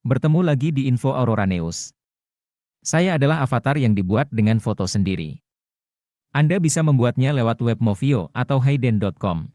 Bertemu lagi di Info Aurora News. Saya adalah avatar yang dibuat dengan foto sendiri. Anda bisa membuatnya lewat web Movio atau Hayden.com.